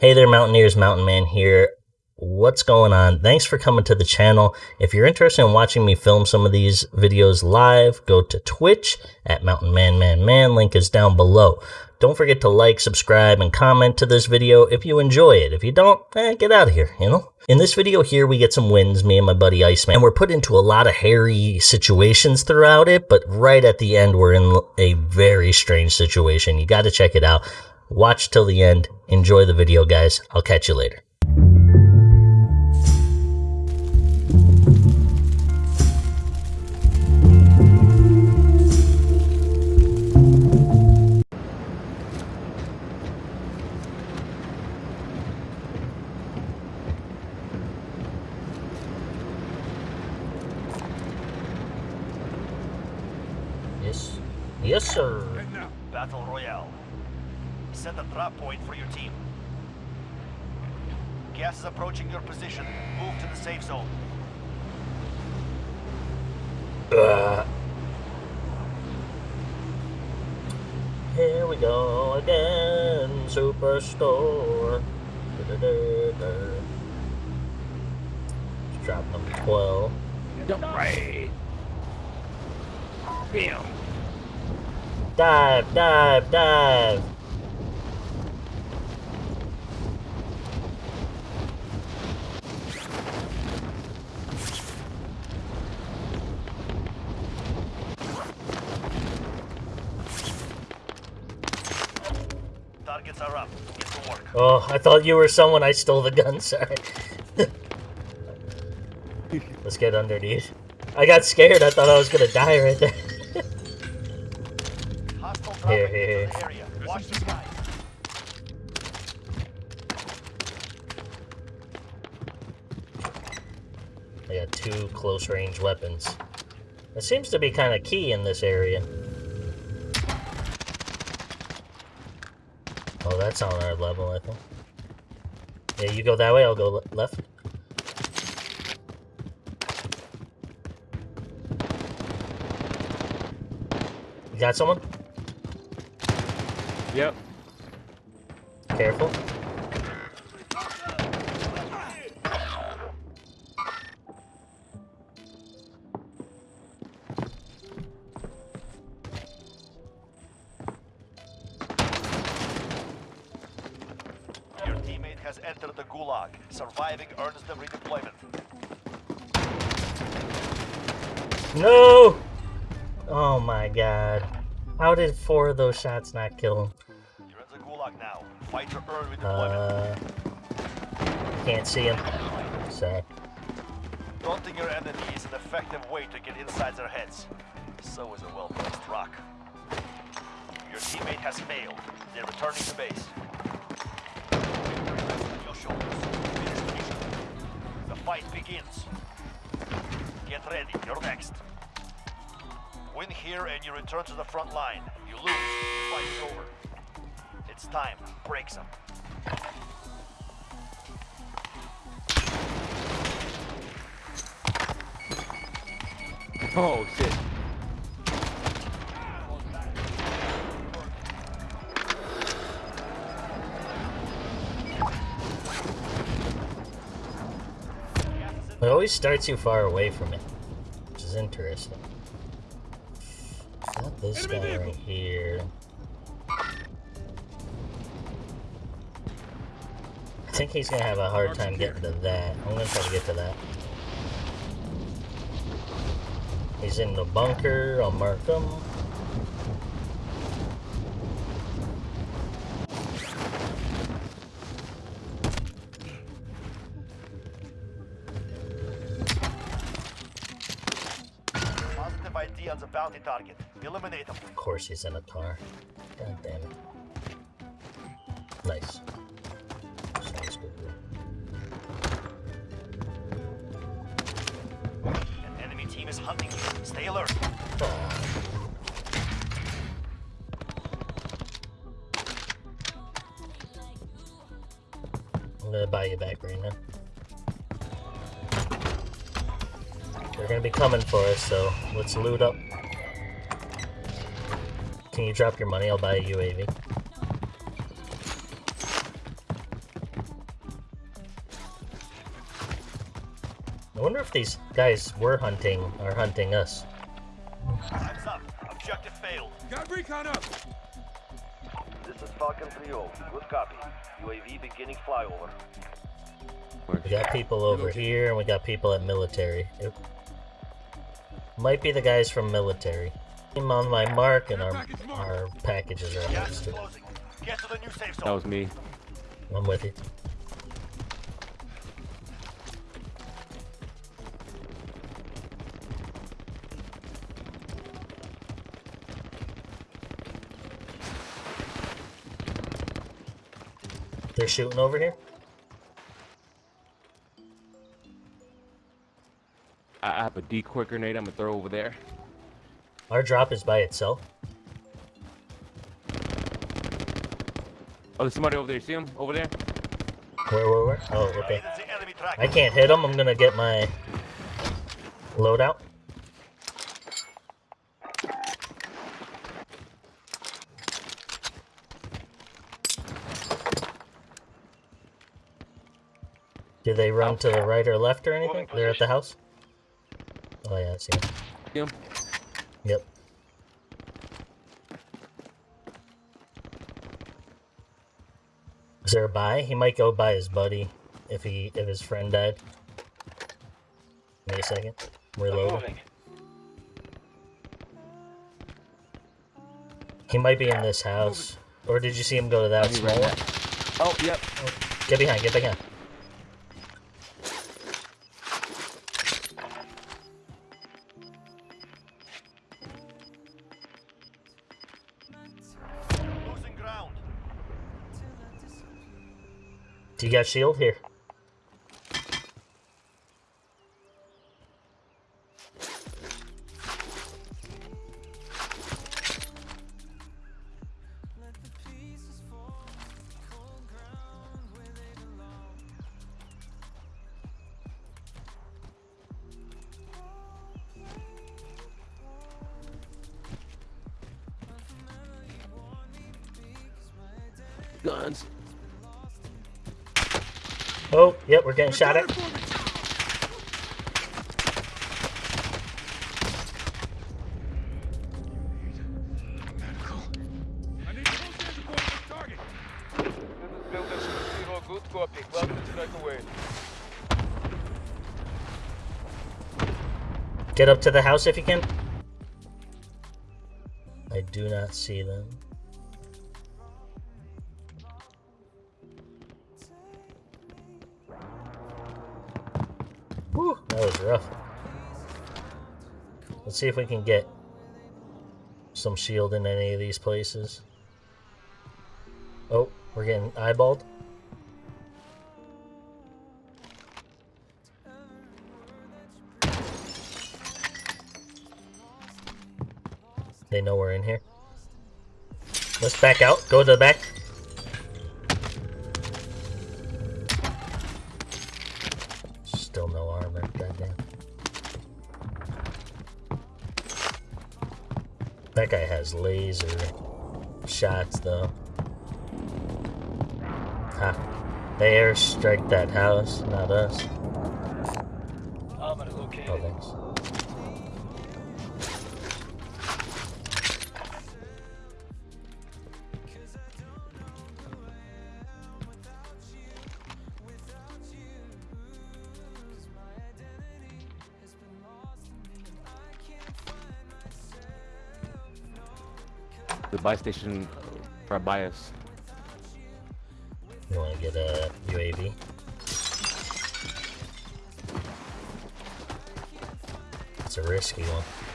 Hey there, Mountaineers, Mountain Man here. What's going on? Thanks for coming to the channel. If you're interested in watching me film some of these videos live, go to Twitch at Mountain Man Man Man. Link is down below. Don't forget to like, subscribe, and comment to this video if you enjoy it. If you don't, eh, get out of here, you know? In this video here, we get some wins, me and my buddy Iceman, and we're put into a lot of hairy situations throughout it, but right at the end, we're in a very strange situation. You gotta check it out. Watch till the end. Enjoy the video, guys. I'll catch you later. Approaching your position. Move to the safe zone. Uh, here we go again, Superstore. Da-da-da-da. Let's drop number 12. Right. Bam. Dive, dive, dive. I thought you were someone. I stole the gun. Sorry. Let's get underneath. I got scared. I thought I was gonna die right there. Here, here, into the area. Watch the sky. I got two close range weapons. It seems to be kind of key in this area. Oh, that's on our level, I think. Yeah, you go that way, I'll go le left. You got someone? Yep. Careful. Earns them redeployment. No! Oh my god. How did four of those shots not kill him? You're in the gulag now. Fight to earn redeployment. Uh, can't see him. Sorry. Daunting your enemy is an effective way to get inside their heads. So is a well-placed rock. Your teammate has failed. They're returning to base. Your shoulders. Fight begins. Get ready. You're next. Win here and you return to the front line. You lose, the fight is over. It's time. Break some. Oh shit. It always starts you far away from it, which is interesting. Got this guy right here. I think he's gonna have a hard time getting to that. I'm gonna try to get to that. He's in the bunker. I'll mark him. On the bounty target. Eliminate them. Of course he's in a car. God damn it. Nice. Sounds good. An enemy team is hunting you. Stay alert. I'm gonna buy you back right now. gonna be coming for us, so let's loot up. Can you drop your money? I'll buy a UAV. I wonder if these guys were hunting or hunting us. Time's up. Objective failed. Got recon up. This is Falcon 3-0. Good copy. UAV beginning flyover. We got people over here, and we got people at military. It might be the guys from military. I'm on my mark, and our our packages are Gas almost. is closing. Get to the new safe That was me. I'm with you. They're shooting over here. Decoy grenade I'm gonna throw over there. Our drop is by itself. Oh, there's somebody over there. You see him? Over there? Where, where, where? Oh, okay. That's the enemy track. I can't hit him. I'm gonna get my loadout. Do they run to the right or left or anything? Moving They're at the house? Oh yeah, I see him. See him? Yep. Is there a buy? He might go buy his buddy if he if his friend died. Wait a second. Reload. He might be in this house. Or did you see him go to that small ran one? Oh, yep. Get behind, get behind. You got shield here? Guns. Oh, yep, we're getting shot at. Get up to the house if you can. I do not see them. Whew, that was rough. Let's see if we can get some shield in any of these places. Oh, we're getting eyeballed. They know we're in here. Let's back out. Go to the back. That guy has laser shots, though. Ha. They airstrike that house, not us. Station uh, right by us. You want to get a UAV? It's a risky one.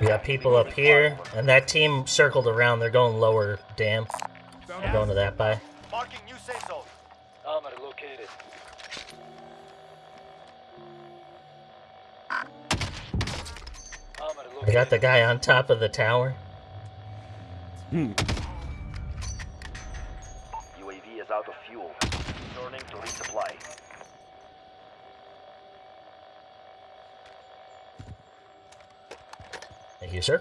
We got people up here, and that team circled around. They're going lower dam. They're going to that by. Marking new safe zone. Armor located. I got the guy on top of the tower. Hmm. UAV UAV is out of fuel. Returning to resupply. Thank you, sir.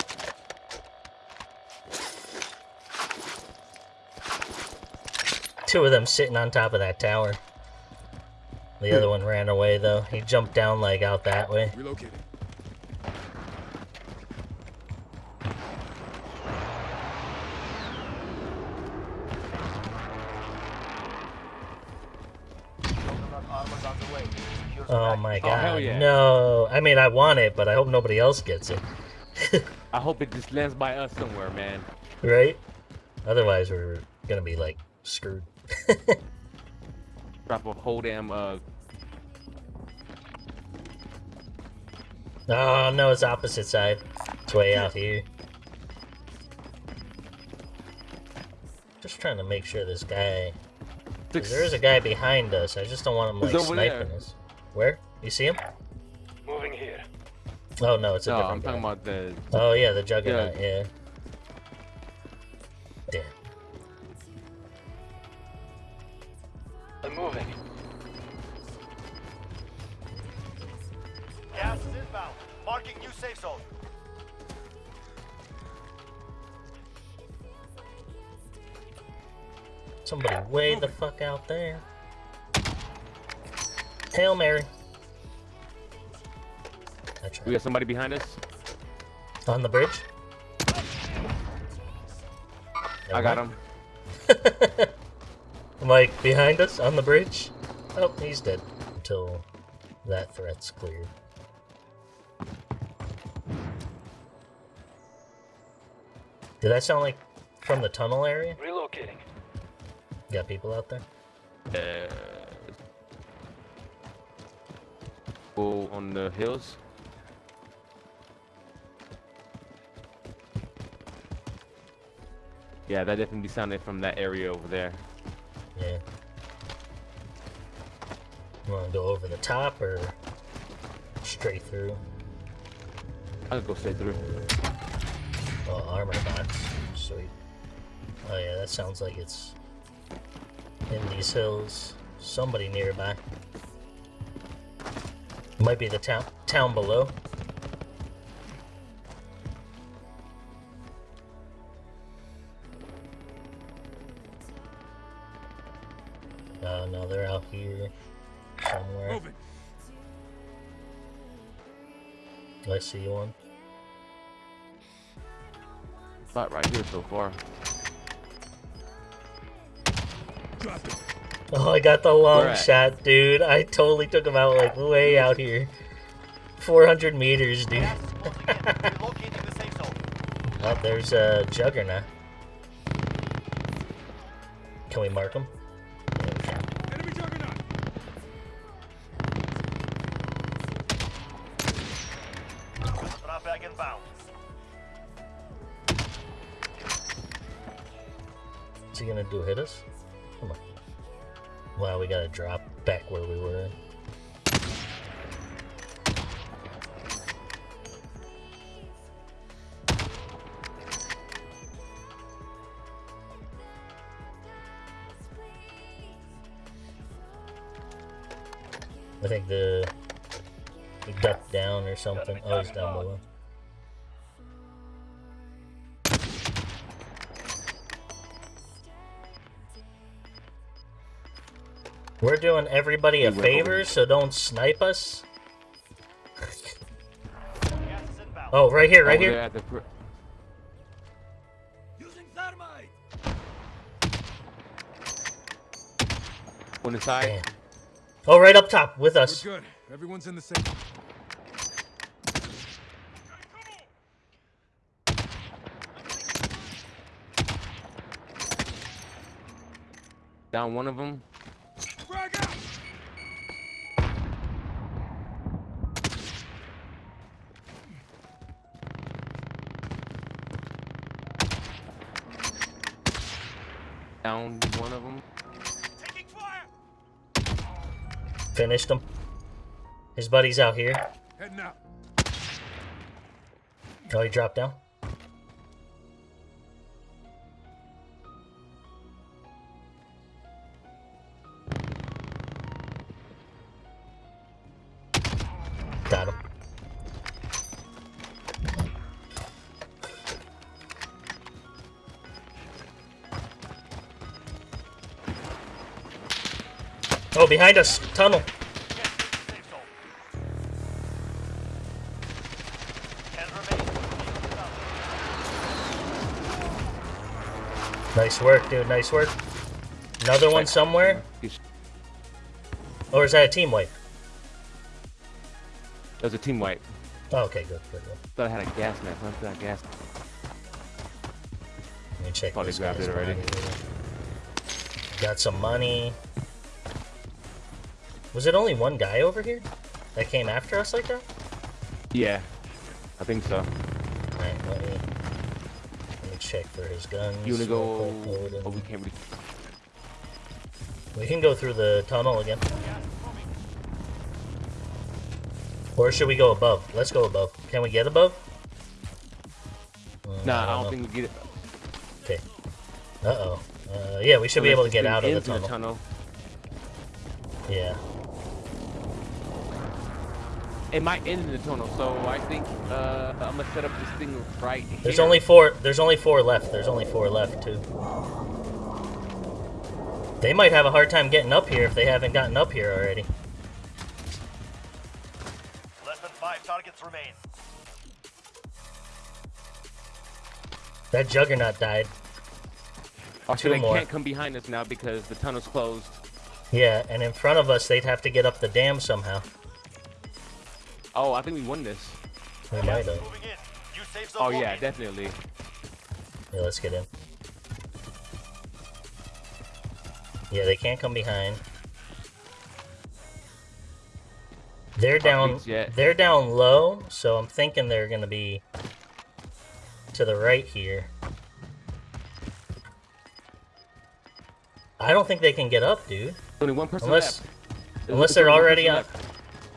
Two of them sitting on top of that tower. The other one ran away though. He jumped down like out that way. Relocating. Coconut armor's on the way. Secure the Oh my Oh, god. hell yeah. No. I mean, I want it, but I hope nobody else gets it. I hope it just lands by us somewhere, man. right? Otherwise, we're gonna be like screwed. Drop a whole damn uh Oh no, it's opposite side. It's way out here. Just trying to make sure this guy. there is a guy behind us. I just don't want him like sniping there. us. Where? You see him? Moving here. Oh no, it's a No, I'm different talking guy. about the Oh yeah, the juggernaut. Yeah. Damn. I'm moving. Gas is inbound. Marking new safe zone. Somebody way the fuck out there. Hail Mary. I we got somebody behind us. On the bridge? I got him. Mike, behind us on the bridge? Oh, he's dead. Until that threat's cleared. Did that sound like from the tunnel area? Relocating. Got people out there? Uh, go on the hills. Yeah, that definitely sounded from that area over there. Yeah. You wanna go over the top or straight through? I'll go straight through. Oh, armor box. Sweet. Oh yeah, that sounds like it's in these hills. Somebody nearby. Might be the town town below. See one. Spot right here so far. Oh, I got the long shot, dude. I totally took him out like way out here. 400 meters, dude. Gas is closing in. Relocating the safe zone. Oh, there's a Juggernaut. Can we mark him? Do hit us? Come on. Wow, we gotta drop back where we were. I think the he ducked down or something. Oh, he's down below. Doing everybody a favor, so don't snipe us. Gas is inbound. Oh, right here, right here. there at the pr- Using thermite. on the. Damn. Oh, right up top with We're us. good. Everyone's in the same. Down one of them. Down one of them. Taking fire. Finished him. His buddy's out here. Heading out. Oh, he dropped down. Oh, behind us, tunnel. Get to the safe zone. Ten remain. Nice work, dude. Nice work. Another one somewhere. Or is that a team wipe? That was a team wipe. Oh, okay, good, good, good. Thought I had a gas mask. Through that gas. Let me check. Probably grabbed it already. Got some money. Was it only one guy over here that came after us like that? Yeah, I think so. Alright, let me let me check for his guns. You wanna go? Oh, we can't. We can go through the tunnel again. Or should we go above? Let's go above. Can we get above? Mm, Nah, I don't know. think we get it. Okay. Uh-oh. Uh, yeah, we should be able to get out of the tunnel. tunnel. Yeah. It might end in the tunnel, so I think uh, I'm gonna set up this thing right here. There's only four. There's only four left. There's only four left too. They might have a hard time getting up here if they haven't gotten up here already. Less than five targets remain. That juggernaut died. Oh, so two they more. can't come behind us now because the tunnel's closed. Yeah, and in front of us, they'd have to get up the dam somehow. Oh, I think we won this. We might have. Moving in. New safe zone Oh yeah, located. definitely. Yeah, let's get in. Yeah, they can't come behind. They're down. They're down low, so I'm thinking they're gonna be to the right here. I don't think they can get up, dude. Only one person Unless, left. Unless they're already person on, left.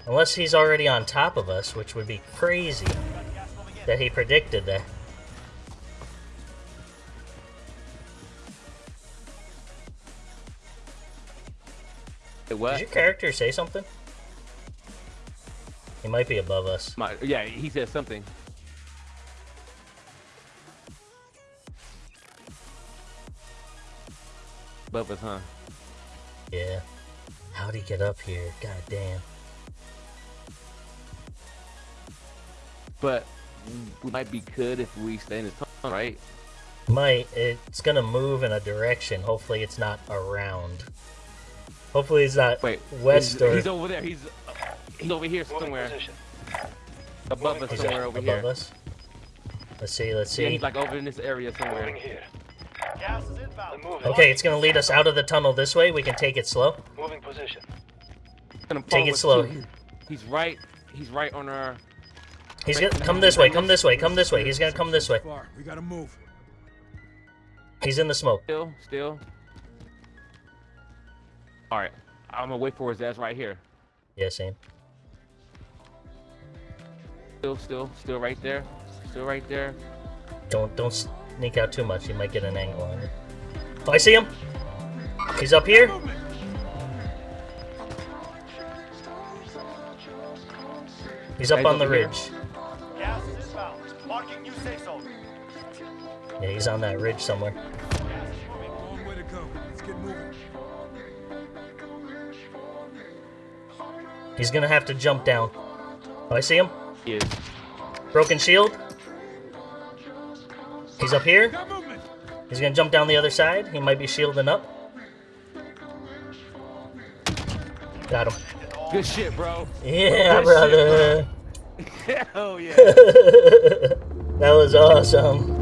Unless he's already on top of us, which would be crazy that he predicted that. Wait, Did your character say something? He might be above us. My, yeah, he said something. Above us, huh? Yeah. How'd he get up here? God damn. But we might be good if we stay in the tunnel, right? Might. It's gonna move in a direction. Hopefully it's not around. Hopefully it's not Wait, west he's, or he's over there. He's he's over here somewhere. Above us Is somewhere that over above here. us. Let's see, let's see. Yeah, he's like over in this area somewhere. here. Gas is inbound. okay, it's gonna lead us out of the tunnel this way. We can take it slow. Moving position. Gonna Take it slow. He's, he's right. He's right on our. He's gonna come this way, come this way, come this way. He's gonna come this way. Far. We gotta move. He's in the smoke. Still, still. All right, I'm gonna wait for his ass right here. Yeah, same. Still, still, still right there. Still right there. Don't don't sneak out too much. You might get an angle on it. Oh, I see him. He's up here. He's up on the over here. ridge. Yeah, he's on that ridge somewhere. Gas is moving. Long way to go. Let's get moving. He's gonna have to jump down. Oh, I see him. He is. Broken shield. He's up here. He's gonna jump down the other side. He might be shielding up. Got him. Good shit, bro. Yeah, Good shit, brother. Hell yeah. that was awesome.